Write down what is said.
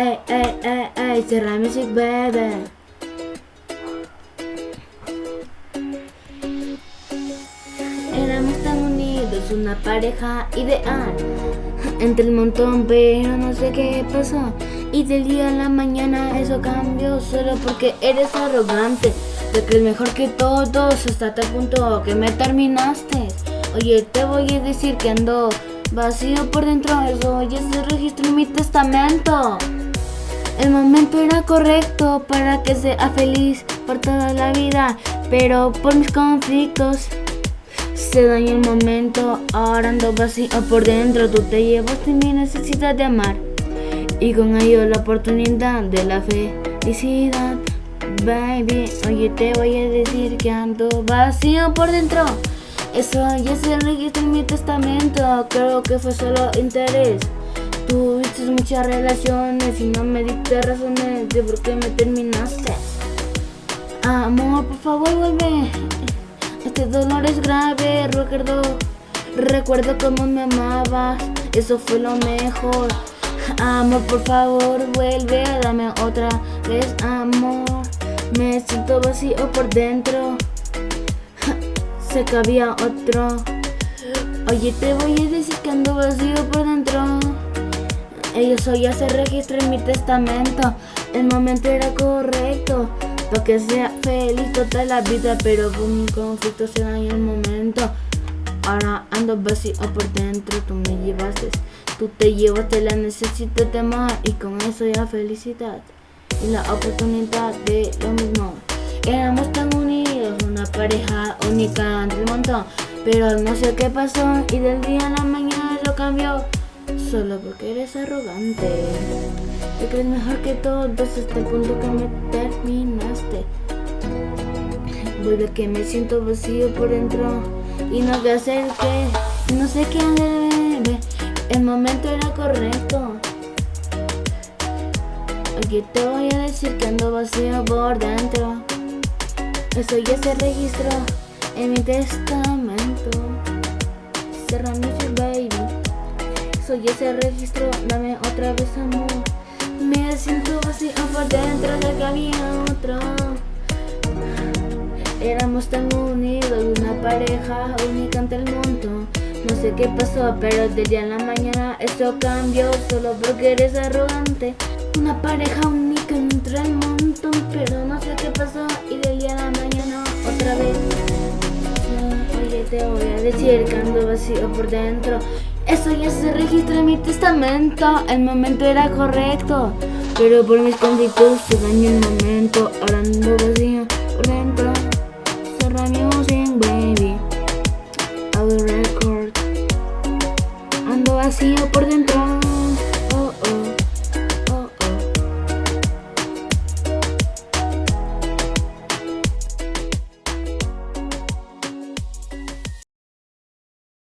ey, ey, ey, ey, Serra Music, baby. Éramos tan unidos, una pareja ideal. Entre el montón, pero no sé qué pasó. Y del día a la mañana eso cambió Solo porque eres arrogante. Te crees mejor que todos hasta tal punto que me terminaste. Oye, te voy a decir que ando vacío por dentro Eso ya se registró en mi testamento el momento era correcto para que sea feliz por toda la vida, pero por mis conflictos se dañó el momento, ahora ando vacío por dentro, tú te llevas de mi necesidad de amar y con ello la oportunidad de la felicidad. Baby, oye te voy a decir que ando vacío por dentro. Eso ya se registró en mi testamento, creo que fue solo interés. Tuviste muchas relaciones y no me diste razones de por qué me terminaste. Amor, por favor vuelve. Este dolor es grave, recuerdo, recuerdo cómo me amabas, eso fue lo mejor. Amor, por favor, vuelve, dame otra vez amor. Me siento vacío por dentro, sé que había otro. Oye, te voy a decir que ando. Eso ya se registra en mi testamento. El momento era correcto. Para que sea feliz toda la vida. Pero con mi conflicto se dañó el momento. Ahora ando vacío por dentro. Tú me llevaste. Tú te llevaste la necesidad de amar. Y con eso ya felicidad. Y la oportunidad de lo mismo. Éramos tan unidos. Una pareja única entre el montón. Pero no sé qué pasó. Y del día a la mañana lo cambió solo porque eres arrogante. Te crees mejor que todos hasta el punto que me terminaste. Vuelve que me siento vacío por dentro y no sé hacer qué, no sé qué hacer. El momento era correcto. Aquí te voy a decir que ando vacío por dentro. Eso ya se registró en mi testamento. Cerra mi baby ya se registró, dame otra vez amor. Me siento vacío por dentro de que había otro. Éramos tan unidos, una pareja única ante el mundo. No sé qué pasó, pero de día a la mañana esto cambió. Solo porque eres arrogante Una pareja única entre el montón Pero no sé qué pasó y del día a la mañana otra vez. Oye te voy a decir que ando vacío por dentro eso ya se registra en mi testamento. El momento era correcto. Pero por mis conflictos se dañó el momento. Ahora ando vacío por dentro. Cerra music, baby. Will record. Ando vacío por dentro.